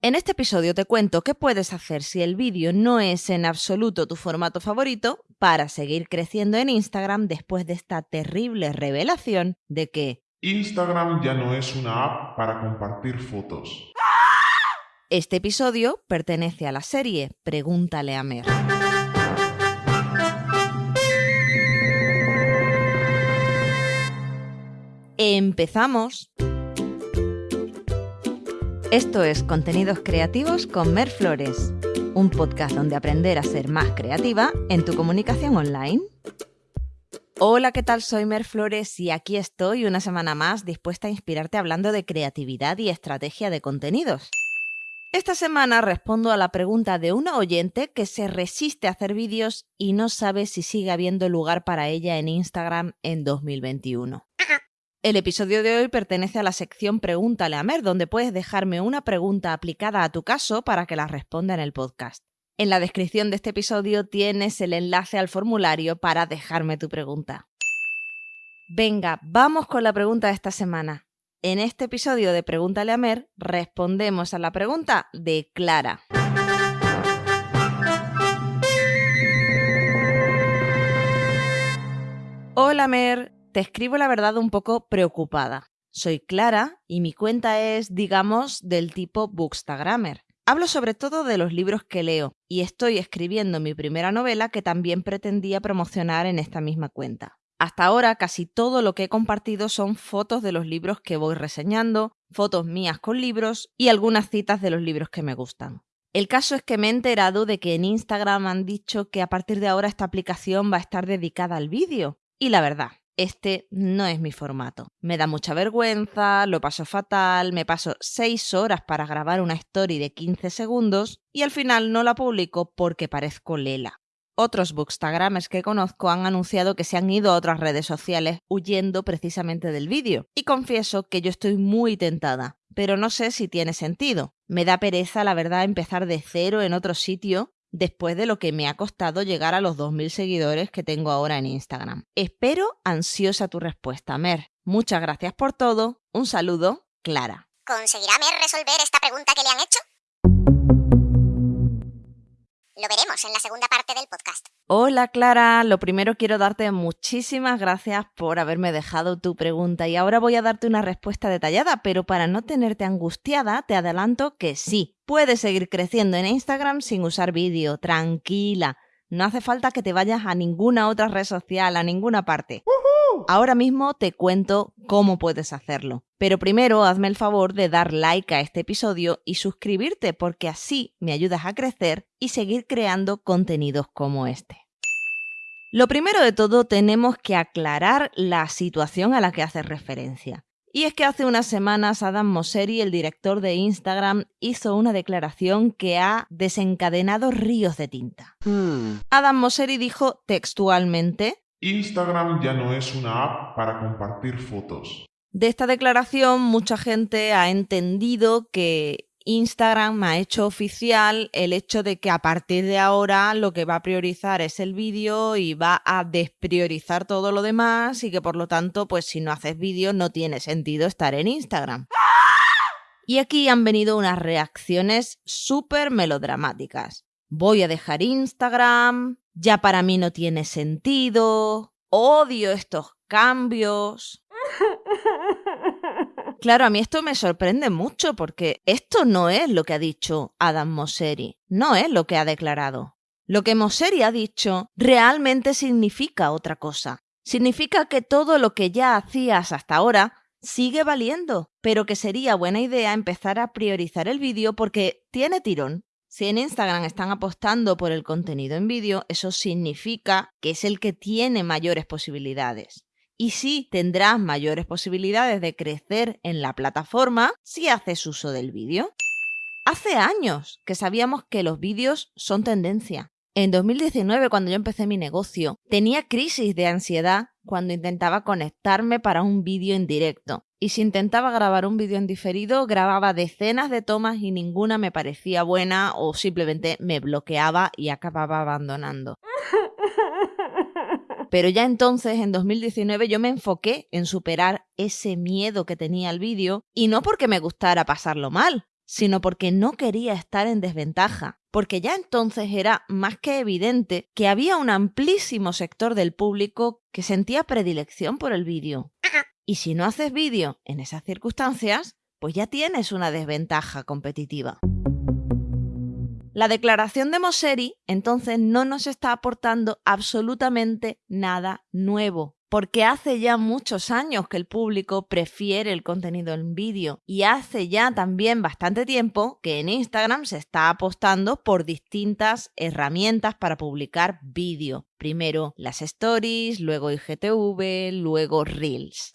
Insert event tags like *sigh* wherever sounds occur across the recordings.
En este episodio te cuento qué puedes hacer si el vídeo no es en absoluto tu formato favorito para seguir creciendo en Instagram después de esta terrible revelación de que Instagram ya no es una app para compartir fotos. Este episodio pertenece a la serie Pregúntale a Mer. Empezamos. Esto es Contenidos Creativos con Mer Flores, un podcast donde aprender a ser más creativa en tu comunicación online. Hola, ¿qué tal? Soy Mer Flores y aquí estoy una semana más dispuesta a inspirarte hablando de creatividad y estrategia de contenidos. Esta semana respondo a la pregunta de una oyente que se resiste a hacer vídeos y no sabe si sigue habiendo lugar para ella en Instagram en 2021. El episodio de hoy pertenece a la sección Pregúntale a Mer, donde puedes dejarme una pregunta aplicada a tu caso para que la responda en el podcast. En la descripción de este episodio tienes el enlace al formulario para dejarme tu pregunta. Venga, vamos con la pregunta de esta semana. En este episodio de Pregúntale a Mer respondemos a la pregunta de Clara. Hola Mer, te escribo la verdad un poco preocupada. Soy Clara y mi cuenta es, digamos, del tipo Bookstagrammer. Hablo sobre todo de los libros que leo y estoy escribiendo mi primera novela que también pretendía promocionar en esta misma cuenta. Hasta ahora casi todo lo que he compartido son fotos de los libros que voy reseñando, fotos mías con libros y algunas citas de los libros que me gustan. El caso es que me he enterado de que en Instagram han dicho que a partir de ahora esta aplicación va a estar dedicada al vídeo. Y la verdad, este no es mi formato. Me da mucha vergüenza, lo paso fatal, me paso 6 horas para grabar una story de 15 segundos y al final no la publico porque parezco lela. Otros bookstagramers que conozco han anunciado que se han ido a otras redes sociales huyendo precisamente del vídeo. Y confieso que yo estoy muy tentada, pero no sé si tiene sentido. Me da pereza, la verdad, empezar de cero en otro sitio después de lo que me ha costado llegar a los 2.000 seguidores que tengo ahora en Instagram. Espero ansiosa tu respuesta, Mer. Muchas gracias por todo. Un saludo, Clara. ¿Conseguirá Mer resolver esta pregunta que le han hecho? Lo veremos en la segunda parte del podcast. Hola Clara, lo primero quiero darte muchísimas gracias por haberme dejado tu pregunta y ahora voy a darte una respuesta detallada, pero para no tenerte angustiada te adelanto que sí, puedes seguir creciendo en Instagram sin usar vídeo, tranquila. No hace falta que te vayas a ninguna otra red social, a ninguna parte. Ahora mismo te cuento cómo puedes hacerlo. Pero primero hazme el favor de dar like a este episodio y suscribirte porque así me ayudas a crecer y seguir creando contenidos como este. Lo primero de todo tenemos que aclarar la situación a la que haces referencia. Y es que hace unas semanas Adam Mosseri, el director de Instagram, hizo una declaración que ha desencadenado ríos de tinta. Adam Mosseri dijo textualmente Instagram ya no es una app para compartir fotos. De esta declaración mucha gente ha entendido que Instagram ha hecho oficial el hecho de que a partir de ahora lo que va a priorizar es el vídeo y va a despriorizar todo lo demás y que por lo tanto pues si no haces vídeo no tiene sentido estar en Instagram. Y aquí han venido unas reacciones súper melodramáticas. Voy a dejar Instagram, ya para mí no tiene sentido, odio estos cambios. *laughs* Claro, a mí esto me sorprende mucho porque esto no es lo que ha dicho Adam Mosseri, no es lo que ha declarado. Lo que Mosseri ha dicho realmente significa otra cosa. Significa que todo lo que ya hacías hasta ahora sigue valiendo, pero que sería buena idea empezar a priorizar el vídeo porque tiene tirón. Si en Instagram están apostando por el contenido en vídeo, eso significa que es el que tiene mayores posibilidades. Y sí, tendrás mayores posibilidades de crecer en la plataforma si haces uso del vídeo. Hace años que sabíamos que los vídeos son tendencia. En 2019, cuando yo empecé mi negocio, tenía crisis de ansiedad cuando intentaba conectarme para un vídeo en directo. Y si intentaba grabar un vídeo en diferido, grababa decenas de tomas y ninguna me parecía buena o simplemente me bloqueaba y acababa abandonando. *laughs* Pero ya entonces, en 2019, yo me enfoqué en superar ese miedo que tenía el vídeo y no porque me gustara pasarlo mal, sino porque no quería estar en desventaja, porque ya entonces era más que evidente que había un amplísimo sector del público que sentía predilección por el vídeo. Y si no haces vídeo en esas circunstancias, pues ya tienes una desventaja competitiva. La declaración de Mosseri entonces no nos está aportando absolutamente nada nuevo, porque hace ya muchos años que el público prefiere el contenido en vídeo y hace ya también bastante tiempo que en Instagram se está apostando por distintas herramientas para publicar vídeo. Primero las stories, luego IGTV, luego Reels.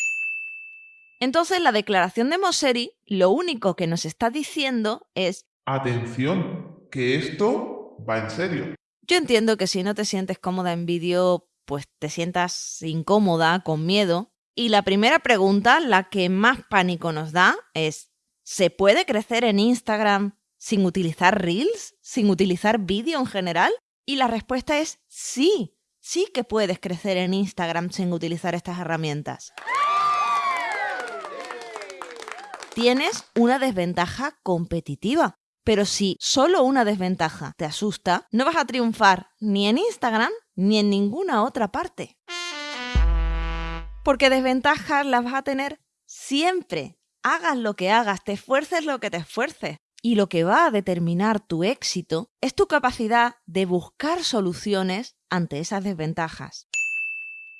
Entonces la declaración de Mosseri lo único que nos está diciendo es Atención, que esto va en serio. Yo entiendo que si no te sientes cómoda en vídeo, pues te sientas incómoda, con miedo. Y la primera pregunta, la que más pánico nos da, es ¿se puede crecer en Instagram sin utilizar Reels? ¿Sin utilizar vídeo en general? Y la respuesta es sí, sí que puedes crecer en Instagram sin utilizar estas herramientas tienes una desventaja competitiva. Pero si solo una desventaja te asusta, no vas a triunfar ni en Instagram ni en ninguna otra parte. Porque desventajas las vas a tener siempre. Hagas lo que hagas, te esfuerces lo que te esfuerces. Y lo que va a determinar tu éxito es tu capacidad de buscar soluciones ante esas desventajas.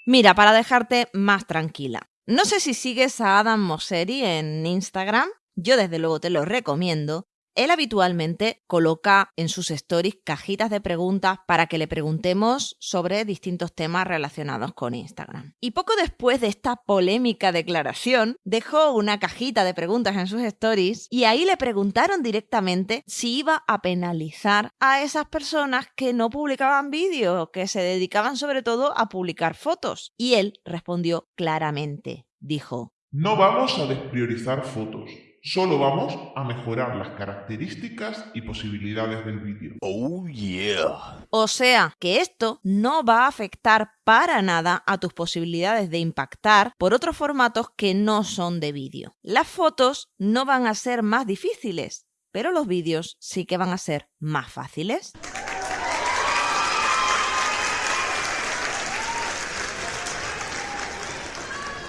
Mira, para dejarte más tranquila, no sé si sigues a Adam Mosseri en Instagram, yo desde luego te lo recomiendo, él habitualmente coloca en sus stories cajitas de preguntas para que le preguntemos sobre distintos temas relacionados con Instagram. Y poco después de esta polémica declaración, dejó una cajita de preguntas en sus stories y ahí le preguntaron directamente si iba a penalizar a esas personas que no publicaban vídeos, que se dedicaban sobre todo a publicar fotos. Y él respondió claramente. Dijo, No vamos a despriorizar fotos. Solo vamos a mejorar las características y posibilidades del vídeo. Oh yeah. O sea, que esto no va a afectar para nada a tus posibilidades de impactar por otros formatos que no son de vídeo. Las fotos no van a ser más difíciles, pero los vídeos sí que van a ser más fáciles.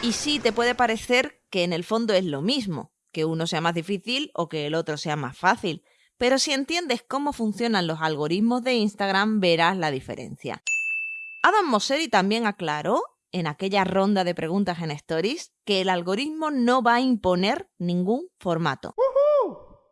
Y sí, te puede parecer que en el fondo es lo mismo, que uno sea más difícil o que el otro sea más fácil. Pero si entiendes cómo funcionan los algoritmos de Instagram, verás la diferencia. Adam Mosseri también aclaró en aquella ronda de preguntas en Stories que el algoritmo no va a imponer ningún formato.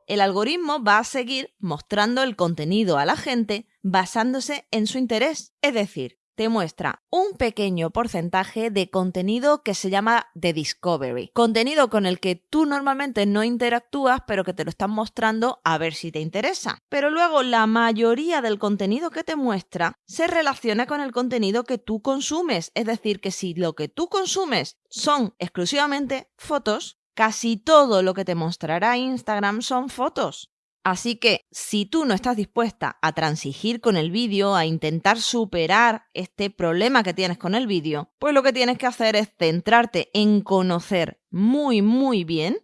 El algoritmo va a seguir mostrando el contenido a la gente basándose en su interés. Es decir, te muestra un pequeño porcentaje de contenido que se llama The Discovery. Contenido con el que tú normalmente no interactúas, pero que te lo están mostrando a ver si te interesa. Pero luego la mayoría del contenido que te muestra se relaciona con el contenido que tú consumes. Es decir, que si lo que tú consumes son exclusivamente fotos, casi todo lo que te mostrará Instagram son fotos. Así que si tú no estás dispuesta a transigir con el vídeo, a intentar superar este problema que tienes con el vídeo, pues lo que tienes que hacer es centrarte en conocer muy muy bien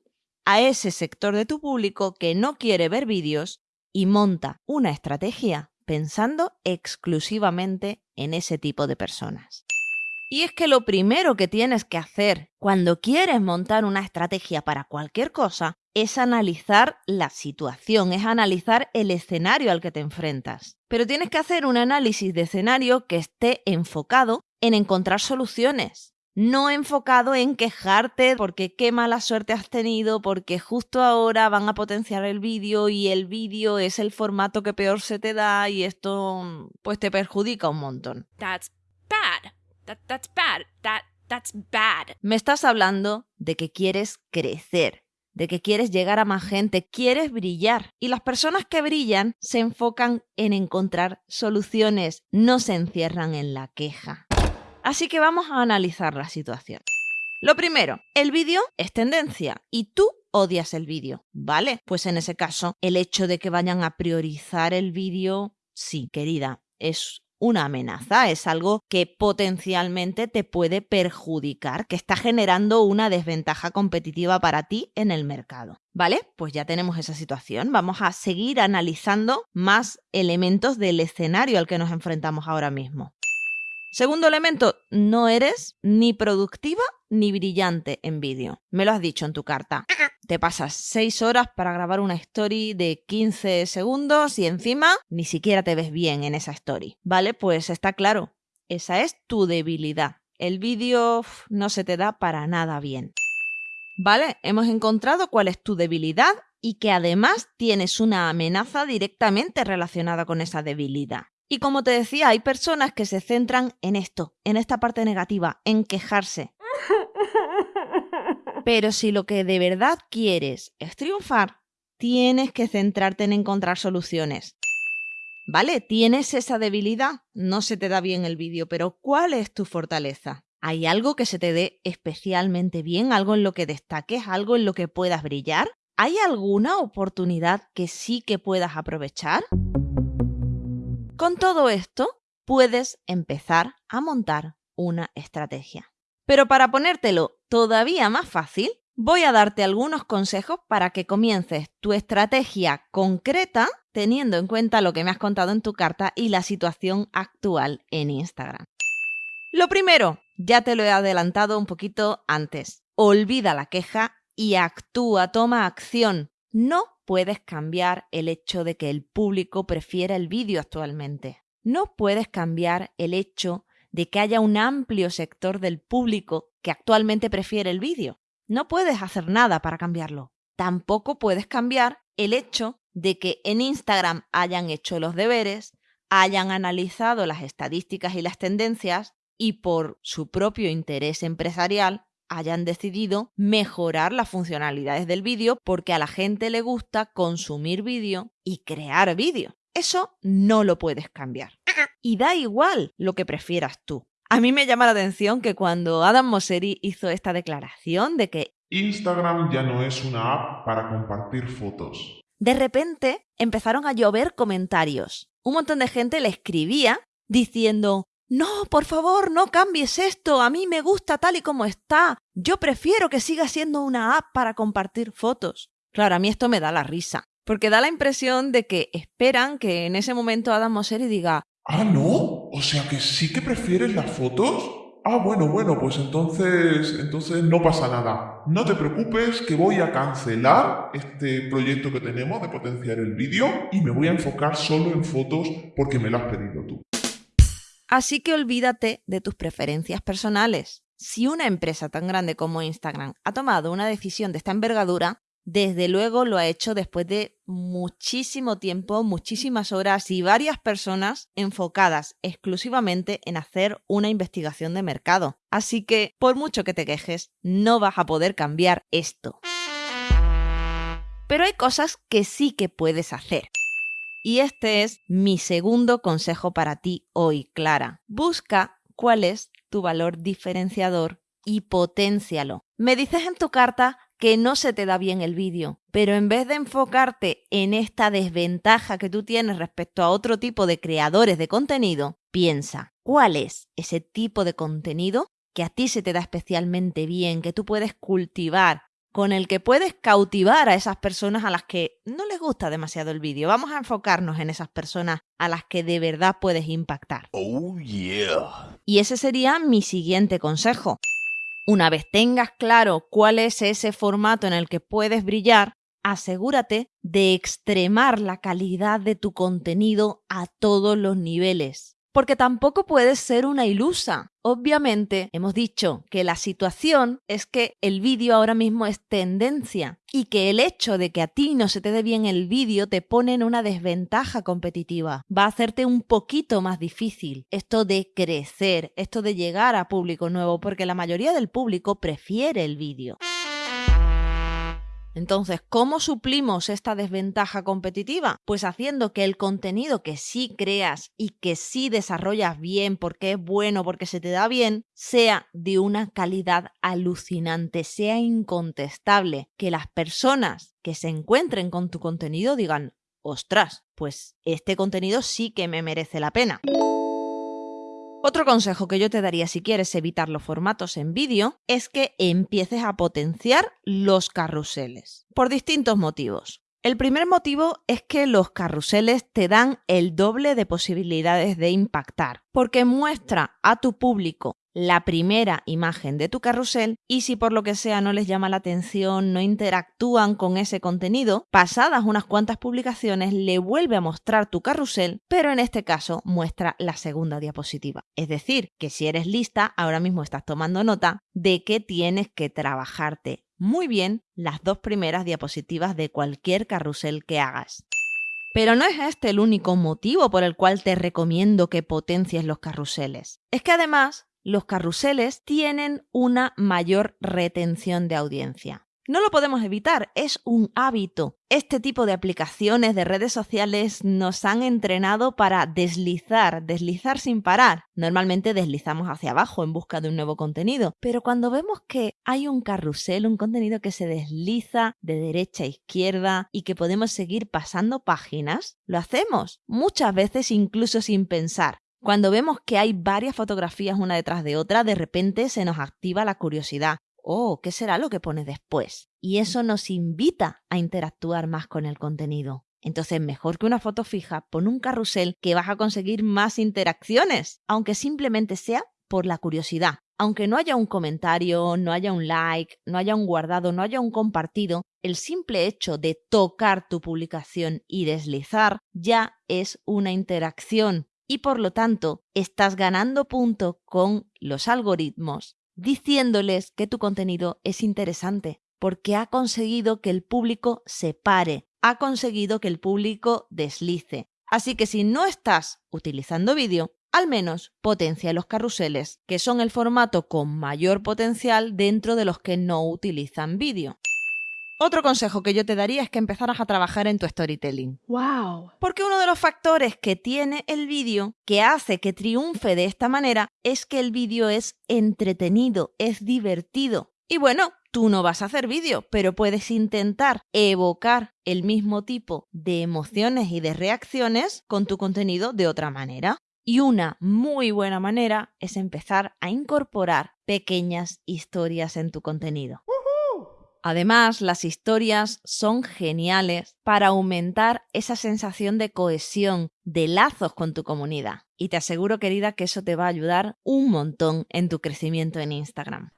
a ese sector de tu público que no quiere ver vídeos y monta una estrategia pensando exclusivamente en ese tipo de personas. Y es que lo primero que tienes que hacer cuando quieres montar una estrategia para cualquier cosa es analizar la situación, es analizar el escenario al que te enfrentas. Pero tienes que hacer un análisis de escenario que esté enfocado en encontrar soluciones, no enfocado en quejarte porque qué mala suerte has tenido, porque justo ahora van a potenciar el vídeo y el vídeo es el formato que peor se te da y esto pues te perjudica un montón. That's bad. That that's bad. That that's bad. Me estás hablando de que quieres crecer, de que quieres llegar a más gente, quieres brillar. Y las personas que brillan se enfocan en encontrar soluciones, no se encierran en la queja. Así que vamos a analizar la situación. Lo primero, el vídeo es tendencia y tú odias el vídeo, ¿vale? Pues en ese caso, el hecho de que vayan a priorizar el vídeo, sí, querida, es una amenaza, es algo que potencialmente te puede perjudicar, que está generando una desventaja competitiva para ti en el mercado. ¿Vale? Pues ya tenemos esa situación. Vamos a seguir analizando más elementos del escenario al que nos enfrentamos ahora mismo. Segundo elemento, no eres ni productiva ni brillante en vídeo. Me lo has dicho en tu carta. Te pasas 6 horas para grabar una story de 15 segundos y encima ni siquiera te ves bien en esa story. Vale, pues está claro. Esa es tu debilidad. El vídeo no se te da para nada bien. ¿Vale? Hemos encontrado cuál es tu debilidad y que además tienes una amenaza directamente relacionada con esa debilidad. Y como te decía, hay personas que se centran en esto, en esta parte negativa, en quejarse. Pero si lo que de verdad quieres es triunfar, tienes que centrarte en encontrar soluciones. ¿Vale? Tienes esa debilidad, no se te da bien el vídeo, pero ¿cuál es tu fortaleza? ¿Hay algo que se te dé especialmente bien? ¿Algo en lo que destaques? ¿Algo en lo que puedas brillar? ¿Hay alguna oportunidad que sí que puedas aprovechar? Con todo esto, puedes empezar a montar una estrategia. Pero para ponértelo todavía más fácil, voy a darte algunos consejos para que comiences tu estrategia concreta teniendo en cuenta lo que me has contado en tu carta y la situación actual en Instagram. Lo primero, ya te lo he adelantado un poquito antes, olvida la queja y actúa, toma acción. No puedes cambiar el hecho de que el público prefiera el vídeo actualmente. No puedes cambiar el hecho de que haya un amplio sector del público que actualmente prefiere el vídeo. No puedes hacer nada para cambiarlo. Tampoco puedes cambiar el hecho de que en Instagram hayan hecho los deberes, hayan analizado las estadísticas y las tendencias y por su propio interés empresarial hayan decidido mejorar las funcionalidades del vídeo porque a la gente le gusta consumir vídeo y crear vídeo. Eso no lo puedes cambiar. Y da igual lo que prefieras tú. A mí me llama la atención que cuando Adam Mosseri hizo esta declaración de que Instagram ya no es una app para compartir fotos. De repente empezaron a llover comentarios. Un montón de gente le escribía diciendo, no, por favor, no cambies esto. A mí me gusta tal y como está. Yo prefiero que siga siendo una app para compartir fotos. Claro, a mí esto me da la risa, porque da la impresión de que esperan que en ese momento Adam Mosseri diga, Ah, no. O sea que sí que prefieres las fotos. Ah, bueno, bueno, pues entonces, entonces no pasa nada. No te preocupes que voy a cancelar este proyecto que tenemos de potenciar el vídeo y me voy a enfocar solo en fotos porque me lo has pedido tú. Así que olvídate de tus preferencias personales. Si una empresa tan grande como Instagram ha tomado una decisión de esta envergadura, desde luego lo ha hecho después de muchísimo tiempo, muchísimas horas y varias personas enfocadas exclusivamente en hacer una investigación de mercado. Así que, por mucho que te quejes, no vas a poder cambiar esto. Pero hay cosas que sí que puedes hacer. Y este es mi segundo consejo para ti hoy, Clara. Busca cuál es tu valor diferenciador y potencialo. Me dices en tu carta que no se te da bien el vídeo, pero en vez de enfocarte en esta desventaja que tú tienes respecto a otro tipo de creadores de contenido, piensa, ¿cuál es ese tipo de contenido que a ti se te da especialmente bien, que tú puedes cultivar, con el que puedes cautivar a esas personas a las que no les gusta demasiado el vídeo? Vamos a enfocarnos en esas personas a las que de verdad puedes impactar. Oh yeah. Y ese sería mi siguiente consejo. Una vez tengas claro cuál es ese formato en el que puedes brillar, asegúrate de extremar la calidad de tu contenido a todos los niveles. Porque tampoco puedes ser una ilusa. Obviamente, hemos dicho que la situación es que el vídeo ahora mismo es tendencia y que el hecho de que a ti no se te dé bien el vídeo te pone en una desventaja competitiva. Va a hacerte un poquito más difícil esto de crecer, esto de llegar a público nuevo, porque la mayoría del público prefiere el vídeo. Entonces, ¿cómo suplimos esta desventaja competitiva? Pues haciendo que el contenido que sí creas y que sí desarrollas bien porque es bueno, porque se te da bien, sea de una calidad alucinante, sea incontestable, que las personas que se encuentren con tu contenido digan, ostras, pues este contenido sí que me merece la pena. Otro consejo que yo te daría si quieres evitar los formatos en vídeo es que empieces a potenciar los carruseles, por distintos motivos. El primer motivo es que los carruseles te dan el doble de posibilidades de impactar, porque muestra a tu público la primera imagen de tu carrusel y si por lo que sea no les llama la atención, no interactúan con ese contenido, pasadas unas cuantas publicaciones le vuelve a mostrar tu carrusel, pero en este caso muestra la segunda diapositiva. Es decir, que si eres lista, ahora mismo estás tomando nota de que tienes que trabajarte muy bien las dos primeras diapositivas de cualquier carrusel que hagas. Pero no es este el único motivo por el cual te recomiendo que potencies los carruseles. Es que además los carruseles tienen una mayor retención de audiencia. No lo podemos evitar, es un hábito. Este tipo de aplicaciones de redes sociales nos han entrenado para deslizar, deslizar sin parar. Normalmente deslizamos hacia abajo en busca de un nuevo contenido, pero cuando vemos que hay un carrusel, un contenido que se desliza de derecha a izquierda y que podemos seguir pasando páginas, lo hacemos, muchas veces incluso sin pensar. Cuando vemos que hay varias fotografías una detrás de otra, de repente se nos activa la curiosidad. Oh, ¿qué será lo que pone después? Y eso nos invita a interactuar más con el contenido. Entonces, mejor que una foto fija, pon un carrusel que vas a conseguir más interacciones, aunque simplemente sea por la curiosidad. Aunque no haya un comentario, no haya un like, no haya un guardado, no haya un compartido, el simple hecho de tocar tu publicación y deslizar ya es una interacción y por lo tanto estás ganando punto con los algoritmos diciéndoles que tu contenido es interesante porque ha conseguido que el público se pare, ha conseguido que el público deslice. Así que si no estás utilizando vídeo, al menos potencia los carruseles, que son el formato con mayor potencial dentro de los que no utilizan vídeo. Otro consejo que yo te daría es que empezaras a trabajar en tu storytelling. Wow. Porque uno de los factores que tiene el vídeo que hace que triunfe de esta manera es que el vídeo es entretenido, es divertido. Y bueno, tú no vas a hacer vídeo, pero puedes intentar evocar el mismo tipo de emociones y de reacciones con tu contenido de otra manera. Y una muy buena manera es empezar a incorporar pequeñas historias en tu contenido. Además, las historias son geniales para aumentar esa sensación de cohesión, de lazos con tu comunidad. Y te aseguro, querida, que eso te va a ayudar un montón en tu crecimiento en Instagram.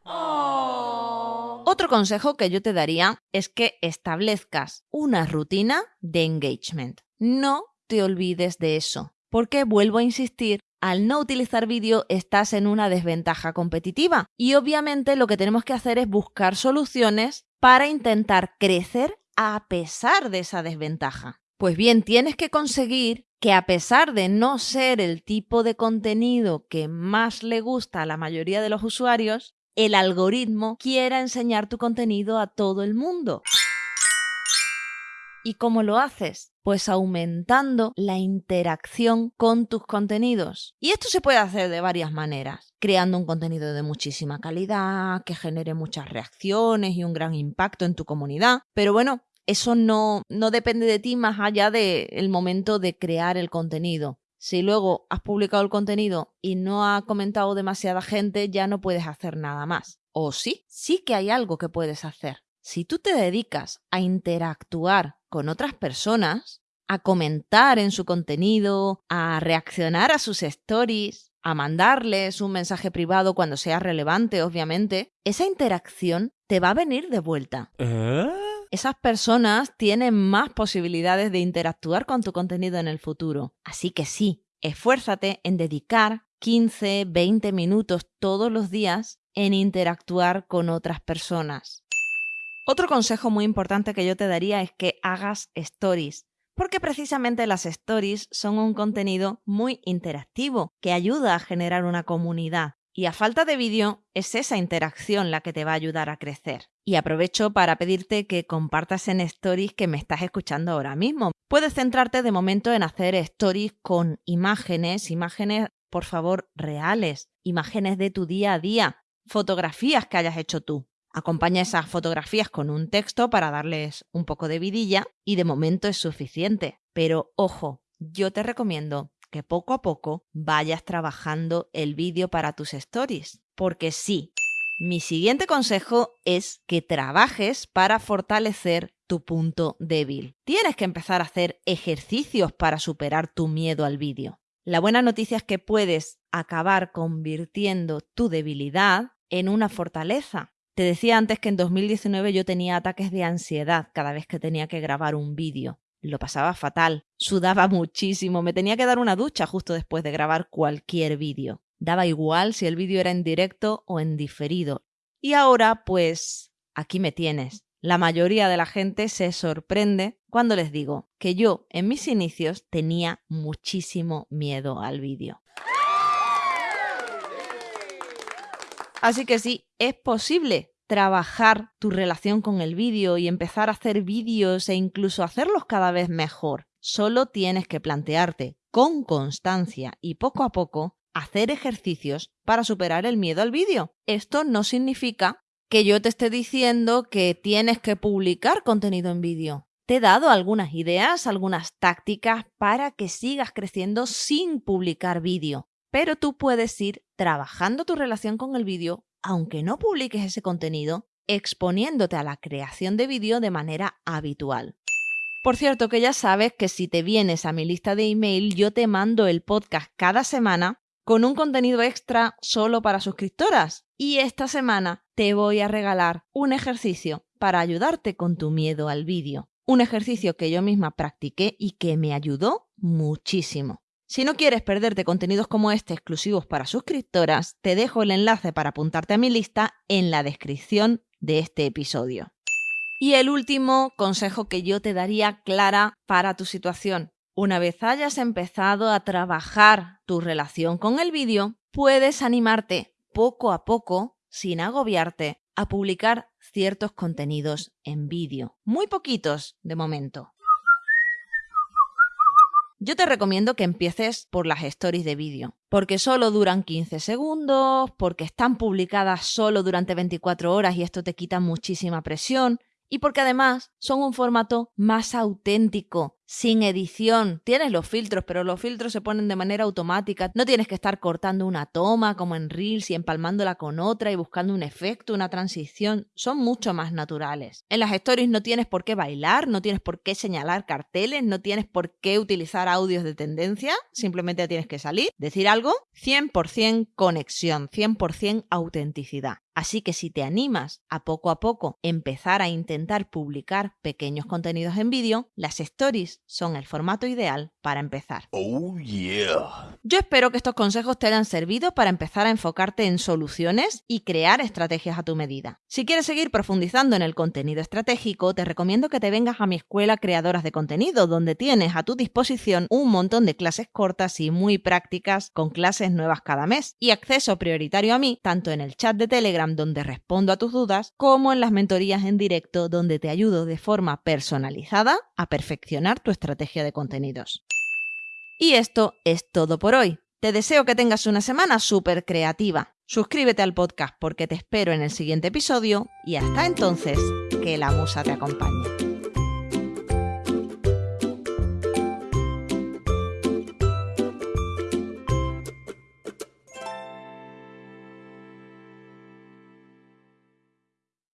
Otro consejo que yo te daría es que establezcas una rutina de engagement. No te olvides de eso, porque vuelvo a insistir al no utilizar vídeo estás en una desventaja competitiva. Y obviamente lo que tenemos que hacer es buscar soluciones para intentar crecer a pesar de esa desventaja. Pues bien, tienes que conseguir que a pesar de no ser el tipo de contenido que más le gusta a la mayoría de los usuarios, el algoritmo quiera enseñar tu contenido a todo el mundo. ¿Y cómo lo haces? Pues aumentando la interacción con tus contenidos. Y esto se puede hacer de varias maneras. Creando un contenido de muchísima calidad, que genere muchas reacciones y un gran impacto en tu comunidad. Pero bueno, eso no, no depende de ti más allá del momento de crear el contenido. Si luego has publicado el contenido y no ha comentado demasiada gente, ya no puedes hacer nada más. O sí, sí que hay algo que puedes hacer. Si tú te dedicas a interactuar con otras personas, a comentar en su contenido, a reaccionar a sus stories, a mandarles un mensaje privado cuando sea relevante, obviamente, esa interacción te va a venir de vuelta. Esas personas tienen más posibilidades de interactuar con tu contenido en el futuro. Así que sí, esfuérzate en dedicar 15, 20 minutos todos los días en interactuar con otras personas. Otro consejo muy importante que yo te daría es que hagas stories, porque precisamente las stories son un contenido muy interactivo que ayuda a generar una comunidad. Y a falta de vídeo, es esa interacción la que te va a ayudar a crecer. Y aprovecho para pedirte que compartas en stories que me estás escuchando ahora mismo. Puedes centrarte de momento en hacer stories con imágenes, imágenes, por favor, reales, imágenes de tu día a día, fotografías que hayas hecho tú. Acompaña esas fotografías con un texto para darles un poco de vidilla y de momento es suficiente. Pero ojo, yo te recomiendo que poco a poco vayas trabajando el vídeo para tus stories. Porque sí, mi siguiente consejo es que trabajes para fortalecer tu punto débil. Tienes que empezar a hacer ejercicios para superar tu miedo al vídeo. La buena noticia es que puedes acabar convirtiendo tu debilidad en una fortaleza. Te decía antes que en 2019 yo tenía ataques de ansiedad cada vez que tenía que grabar un vídeo. Lo pasaba fatal, sudaba muchísimo, me tenía que dar una ducha justo después de grabar cualquier vídeo. Daba igual si el vídeo era en directo o en diferido. Y ahora, pues, aquí me tienes, la mayoría de la gente se sorprende cuando les digo que yo en mis inicios tenía muchísimo miedo al vídeo. Así que sí, es posible trabajar tu relación con el vídeo y empezar a hacer vídeos e incluso hacerlos cada vez mejor. Solo tienes que plantearte con constancia y poco a poco hacer ejercicios para superar el miedo al vídeo. Esto no significa que yo te esté diciendo que tienes que publicar contenido en vídeo. Te he dado algunas ideas, algunas tácticas para que sigas creciendo sin publicar vídeo. Pero tú puedes ir trabajando tu relación con el vídeo, aunque no publiques ese contenido, exponiéndote a la creación de vídeo de manera habitual. Por cierto, que ya sabes que si te vienes a mi lista de email, yo te mando el podcast cada semana con un contenido extra solo para suscriptoras. Y esta semana te voy a regalar un ejercicio para ayudarte con tu miedo al vídeo. Un ejercicio que yo misma practiqué y que me ayudó muchísimo. Si no quieres perderte contenidos como este exclusivos para suscriptoras, te dejo el enlace para apuntarte a mi lista en la descripción de este episodio. Y el último consejo que yo te daría clara para tu situación. Una vez hayas empezado a trabajar tu relación con el vídeo, puedes animarte poco a poco, sin agobiarte, a publicar ciertos contenidos en vídeo. Muy poquitos de momento. Yo te recomiendo que empieces por las stories de vídeo, porque solo duran 15 segundos, porque están publicadas solo durante 24 horas y esto te quita muchísima presión, y porque además son un formato más auténtico, sin edición. Tienes los filtros, pero los filtros se ponen de manera automática. No tienes que estar cortando una toma como en Reels y empalmándola con otra y buscando un efecto, una transición. Son mucho más naturales. En las stories no tienes por qué bailar, no tienes por qué señalar carteles, no tienes por qué utilizar audios de tendencia. Simplemente tienes que salir, decir algo. 100% conexión, 100% autenticidad. Así que si te animas a poco a poco empezar a intentar publicar pequeños contenidos en vídeo, las stories son el formato ideal para empezar. Oh yeah. Yo espero que estos consejos te hayan servido para empezar a enfocarte en soluciones y crear estrategias a tu medida. Si quieres seguir profundizando en el contenido estratégico, te recomiendo que te vengas a mi escuela Creadoras de Contenido, donde tienes a tu disposición un montón de clases cortas y muy prácticas con clases nuevas cada mes y acceso prioritario a mí, tanto en el chat de Telegram donde respondo a tus dudas, como en las mentorías en directo donde te ayudo de forma personalizada a perfeccionar estrategia de contenidos. Y esto es todo por hoy. Te deseo que tengas una semana súper creativa. Suscríbete al podcast porque te espero en el siguiente episodio y hasta entonces, que la musa te acompañe.